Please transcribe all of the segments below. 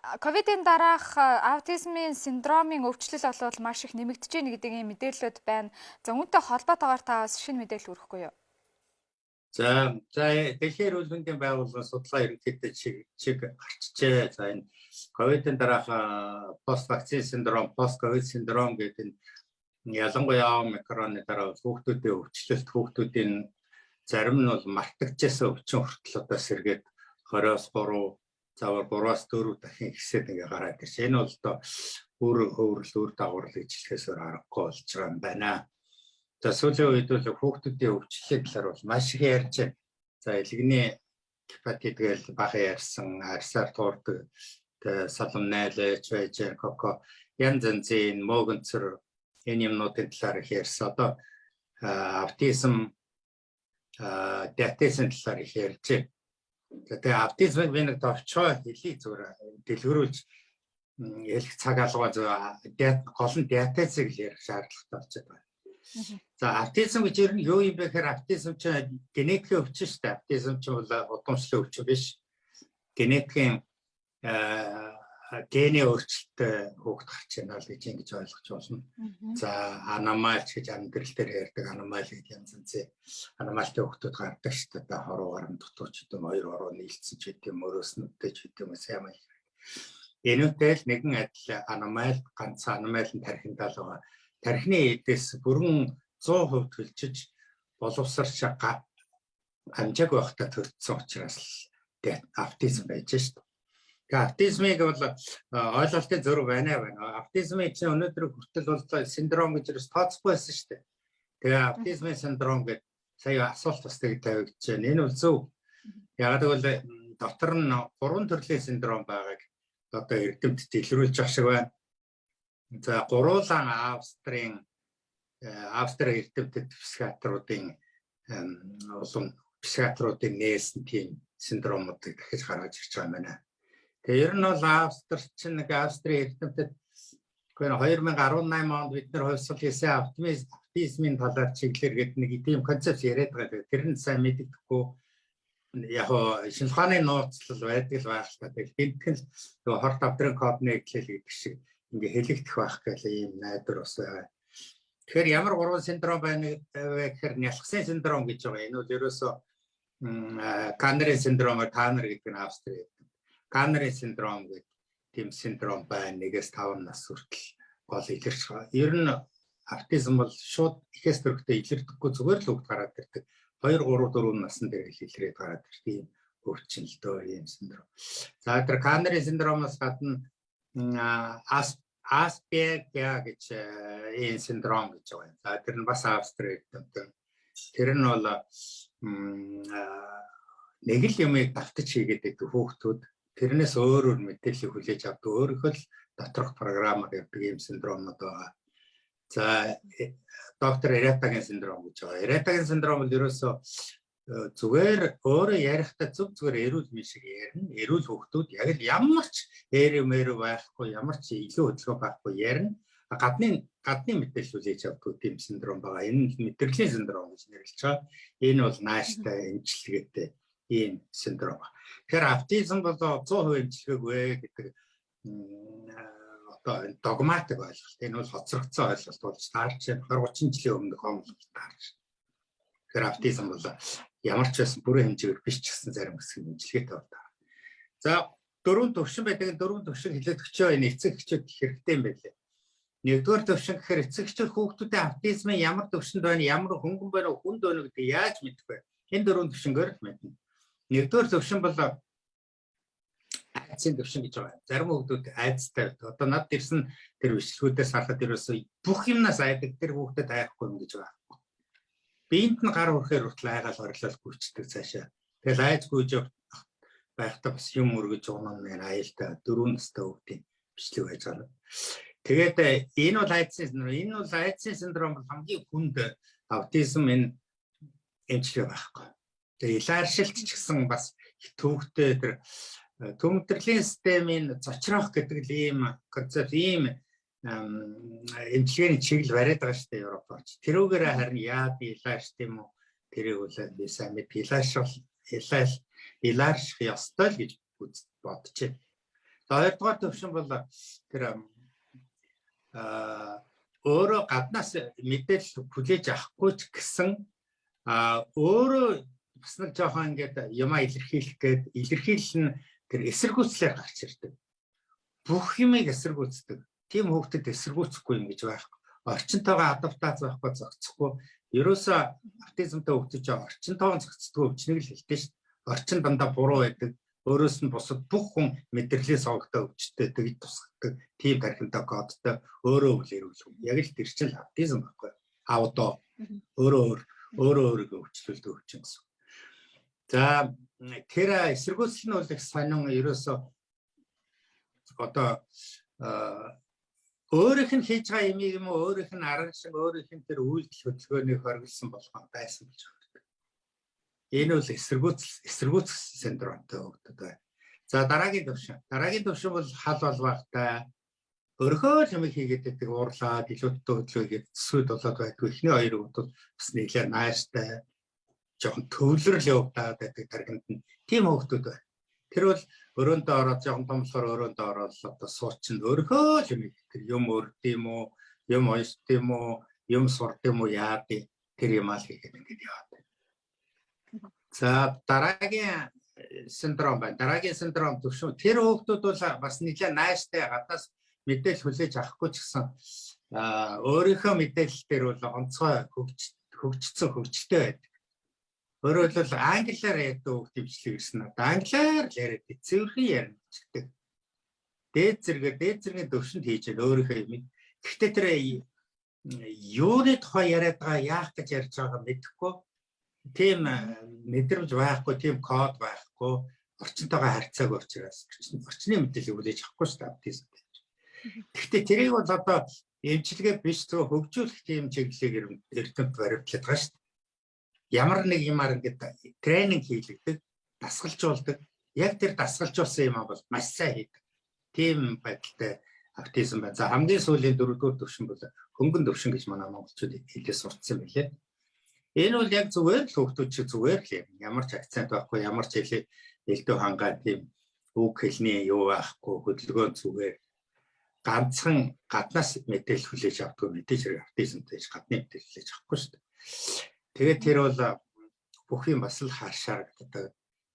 Ковидын дараах аутизмын синдромын өвчлөл олвол маш их нэмэгдэж байна гэдэг ийм мэдээлэлүүд байна. За үүнтэй холбоотойгоор та бас шинэ мэдээлэл өргөхгүй юу? За за дэлхийн эрүүл мэндийн байгууллагын судалгаа ерөнхийдөө чиг гарчжээ. За энэ ковидын дараах пост вакцин синдром, пост ковид синдром гэдэг нь ялангуяа омикроны дараа хүүхдүүдийн өвчлөлт хүүхдүүдийн зарим нь бол мартагдчихсан өвчин хүртэл одоо сэргээд 20-оос 3 заавал 3-аас 4 дахин ихсээд ингээ гараад ирж. Энэ бол одоо өөр өөрлөл өөр дагавар ижилхээс аргагүй болж байгаа юм байна. За сүүлийн үед бол хүүхдүүдийн өвчлөлийн талаар бол маш их ярьж байна. За элэгний гепатит гээл бага ярьсан, арсаар туурдаг салам найлж байж коко янз янзын мөгөнцөр энэ юмнуудын талаар их ярьсан. Одоо аутизм диатезын талаар их ярьж байна. Тэгээ аутизмыг би нэг товчоо хэлий зүгээр дэлгэрүүлж ялх цаг алгаа зөв гол нь диатезыг ярих шаардлагатай болчиход байна. За аутизм гэж ер нь юу юм бэ гэхээр аутизм чинь генетикийн өвчин шүү дээ. Аутизм чинь бол удамшлын өвчин биш. Генетикийн гений өөрчлөлттэй хүүхд гарч байна л гэж ингэж ойлгож болно. За аномаль гэж амьдрал дээр ярьдаг аномаль гэдэг янз янзын аномальтай хүүхдүүд гардаг шүү дээ. Одоо хоруу гарам дутууч гэдэг хоёр хоруу нийлцсэн ч гэдэг юм өрөөснөдтэй ч гэдэг юм сайн маяг. Энүүтэй л нэгэн адил аномаль ганц аномаль нь тархиндаа л байгаа тархины эдээс бүрэн 100% төлчиж боловсарч амжааг байхдаа төрсөн учраас аутизм байж шүү дээ. Аутизмыг бол ойлголтын зөрүү байна байна. Аутизмын чинь өнөөдөр хүртэл бол синдром гэж ерөөс тооцохгүй байсан шүү дээ. Тэгээ аутизмын синдром гэдэг сая асуулт бас тэг тавигдж байна. Энэ бол зөв. Яг тэгвэл дотор нь гурван төрлийн синдром байгааг одоо эрдэмтэд илрүүлж байгаа шиг байна. За гуруулан Австрийн э, Австри эрдэмтэд психиатруудын улам психиатруудын нээсэн тийм синдромуудыг дахиж гаргаж ирж байгаа юм байна. Тэгээ ер нь бол Австрич нэг Австри эрдэмтэд гэхдээ 2018 онд бид нэр хувьсгал хийсэн оптимизмын талаар чиглэлэр гэдэг нэг тийм концепт яриад байгаа. Тэр нь сайн мэддэхгүй яг шинжилгээний нууцлал байдаг л байх л та. Тэгэхээр гинтгэн л хорт авдрын кодны хэлэл гэдэг шиг ингээ хэлэгдэх байх гэх ийм найдвар бас байгаа. Тэгэхээр ямар гурван синдром байна вэ гэхээр нялхсан синдром гэж байгаа. Энэ бол ерөөсөө Каннери синдром, Танер гэдэг нь Австри. Каннери синдром гэдэг тийм синдром байна. Нэгээс 5 нас хүртэл гол илэрч байгаа. Ер нь аутизм бол шууд ихээс төрөхтэй илэрдэггүй зүгээр л хөвд гараад ирдэг. 2 3 4 насны дээр илэрээд гараад ирдэг юм дөө ийм синдром. За тэр Каннери синдромоос гадна Asperger гэж энэ синдром гэж байгаа юм. За тэр нь бас Австрид тэр нь бол нэг л юмыг давтаж хийгээд байдаг хүүхдүүд тэрнээс өөрөөр мэдээлэл хүлээж авдаг өөрөөх л доторх програмаар явдаг юм синдромнууд байгаа. За э, доктор Эретагийн синдром гэж байгаа. Эретагийн синдром бол ерөөсөө зүгээр өөрөө ярихдаа зөв зүгээр эрүүл мэд шиг ярина. Эрүүл хүүхдүүд яг л ямар ч ээрээ мээрээ байхгүй, ямар ч илүү хөдөлгөөн байхгүй ярина. Гадны гадны мэдээлэл хүлээж авдаг тийм синдром байгаа. Энэ мэдрэлийн синдром гэж нэрлэж байгаа. Энэ бол нааштай эмчилгээтэй ийм синдром. Тэгэхээр аутизм бол 100% эмчилгээгүй гэдэг одоо догматик ойлголт. Энэ бол хоцрогдсон ойлголт болж таарч 20 30 жилийн өмнөх онолт таарч. Тэгэхээр аутизм бол ямар ч байсан бүрэн хэмжээгээр биш ч гэсэн зарим хэсэг имжлэгээтэй байна. За дөрвөн төвшин байдаг дөрвөн төвшин хилээд өчөө энэ эцэг эхчүүд хэрэгтэй юм байлээ. Нэгдүгээр төвшин гэхээр эцэг эхчүүд хүүхдүүдийн аутизмын ямар төвшөнд байна, ямар хөнгөн байна, хүнд байна гэдэг яаж мэдэх вэ? Энэ дөрвөн төвшингээр л мэднэ. Нэгдүгээр төвшин бол айдсын төвшин гэж байгаа. Зарим хүүхдүүд айдстай. Одоо над ирсэн тэр бичлэгүүдээс харахад ерөөсөө бүх юмнаас айдаг тэр хүүхдэд айхгүй юм гэж байгаа биед нь гар өрхөөр хүртэл айгаал орлол гүйцэтгэв цаашаа. Тэгэл айж гүйж байхдаа бас юм өргөж унаа нэр аюултай дөрөв настай хүүхдийн бичлэг байж байгаа. Тэгээд энэ бол айдсын синдром. Энэ бол айдсын синдром бол хамгийн хүнд аутизм энэ эмчлэг байхгүй. Тэгээд илааршилт ч гэсэн бас төвхтэй тэр төмөтөрлийн системийн зочроох гэдэг ийм концепт ийм эмчилгээний чиглэл бариад байгаа шүү дээ Европ орч. Тэрүүгээр харин яад илааш тийм үү? Тэрийг бол би сайн мэд илааш бол илааш илаарших ёстой л гэж бодчихэ. Хоёрдугаар төвшин бол тэр а өөрөө гаднаас мэдээлэл хүлээж авахгүй ч гэсэн а өөрөө бас нэг жоохон ингээд юмаа илэрхийлэх гээд илэрхийлэл нь тэр эсэргүүцлээр гарч ирдэг. Бүх юмыг эсэргүүцдэг. Тим хүүхдэд эсэргүүцэхгүй юм гэж байхгүй. Орчинтойгоо адаптац байхгүй зохицохгүй. Ерөөсөө аутизмтай чинь орчинтойгоо зохицдгүй өвчнөг л хэлдэг шүү. Орчин дандаа буруу байдаг. Өөрөөс нь бусад бүх хүн мэдрэлийн сонгогтой өвчтөй тэгж тусгадаг. Тим тархинтай кодтой өөрөө үл ирүүлэх. Яг л тэр чинь аутизм байхгүй. Аудо өөрөө өөрөө өөрийгөө өвчлөлдөг өвчин гэсэн. За тэр эсэргүүцэл нь бол их сонин ерөөсөө одоо өөрийнх нь хийж байгаа юмыг юм уу өөрийнх нь арга шиг өөрийнх нь тэр үйлдэл хөдөлгөөнийг хоригдсан болгоо байсан гэж байна. Энэ бол эсэргүүцэл эсэргүүцэл синдромтой хөгдөд байна. За дараагийн төвшин. Дараагийн төвшин бол хал болвахтай өрхөө юм хийгээд байдаг уурлаад илүүттэй хөдөлгөөгээд төсвөд болоод байдгүй. Эхний хоёр бол бас нэлээд нааштай жоохон төвлөрөл явагдаад байдаг тархинд нь тийм хөвгтүүд байна. Тэр бол өрөөндөө ороод жоохон томлохоор өрөөндөө ороод одоо суучин өрхөө юм тэр юм өрд юм уу юм ойст юм уу юм сурд юм уу яа тэр юм аа л хийгээд ингээд яваад. За дараагийн синдром байна. Дараагийн синдром төвшин тэр хүүхдүүд бол бас нэлээд нааштай гадаас мэдээлэл хүлээж авахгүй ч гэсэн өөрийнхөө мэдээлэл дээр бол онцгой хөгж хөгжсөн хөгжөлтэй байдаг. Өөрөөр хэлбэл англиар ядуу хөвгт хвчлэг гэсэн одоо англиар л яриад цэвэрхэн гэдэг. Дээд зэрэгээр дээд зэргийн төвшөнд хийж өөрийнхөө юм. Гэхдээ тэр юуны тухай яриад байгаа яах гэж ярьж байгаа мэдэхгүй. Тийм мэдрэмж байхгүй, тийм код байхгүй, орчинтойгоо харьцаагүй учраас орчны мэдээлэл хүлээж авахгүй шүү дээ аутизм. Гэхдээ тэрийг бол одоо эмчилгээ биш зөв хөгжүүлэх тийм чиглэлээр эрдэмт баримтлаад байгаа шүү дээ ямар нэг юмар ингээд тренинг хийлэгдэг, дасгалжуулдаг. Яг тэр дасгалжуулсан юм бол маш сайн хийдэг. Тийм байдалтай аутизм байна. За хамгийн сүүлийн дөрөвдүгээр төвшин бол хөнгөн төвшин гэж манай монголчууд хэлээ сурцсан билээ. Энэ бол яг зүгээр л хүүхдүүд шиг зүгээр л юм. Ямар ч акцент байхгүй, ямар ч хэлээ элдв хангаа тийм үг хэлний юу байхгүй, хөдөлгөөн зүгээр ганцхан гаднаас мэдээлэл хүлээж авдаг мэдээж хэрэг аутизмтай гадны мэдээлэл хүлээж авахгүй шүү дээ. Тэгээд тэр бол бүх юм бас л хаашаарагддаг.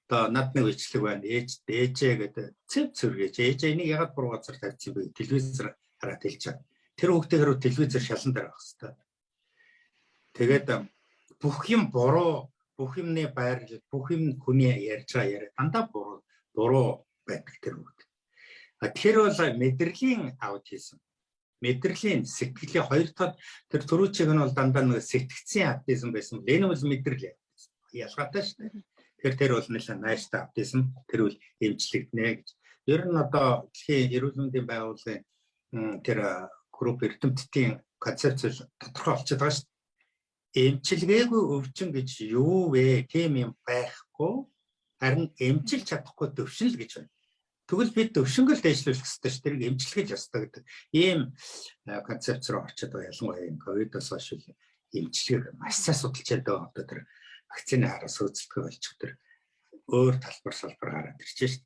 Одоо над нэг бичлэг байна. Ээж ээжээ гэдэг цэв цэргэж ээжээ энийг ягаад буруу газар тавьчих юм бэ? Телевизээр хараад хэлж байгаа. Тэр хүүхдээ хэрэг телевизээр шалан дээр авах хэрэгтэй. Тэгээд бүх юм буруу, бүх юмны байрлал, бүх юм хүний ярьж байгаа яриа дандаа буруу, буруу байдаг тэр хүүхд. А тэр бол мэдрэлийн аутизм мэдрэлийн сэтгэлийн хоёр дахь тэр төрүүчиг нь бол дандаа нэг сэтгцийн аутизм байсан. Энэ бол мэдрэл ялгаатай шүү дээ. Тэр тэр бол нэлээд найштай аутизм тэр бол эмчлэгдэнэ гэж. Ер нь одоо дэлхийн эрүүл мэндийн байгууллагын тэр групп эрдэмтдийн концепц тодорхой болчиход байгаа шүү дээ. Эмчилгээгүй өвчин гэж юу вэ? Тийм юм байхгүй. Харин эмчилж чадахгүй төвшин л гэж байна. Тэгвэл бид өвшөнгөл дэвшлүүлэх хэрэгтэй ш тэрийг эмчилгэж ёстой гэдэг ийм концепц руу орчод байгаа ялангуяа энэ ковидос хойш эмчилгээг маш сайн судалж байгаа одоо тэр вакцины хараас хөөцөлтгөө болчих тэр өөр талбар салбар гараад ирж шээ.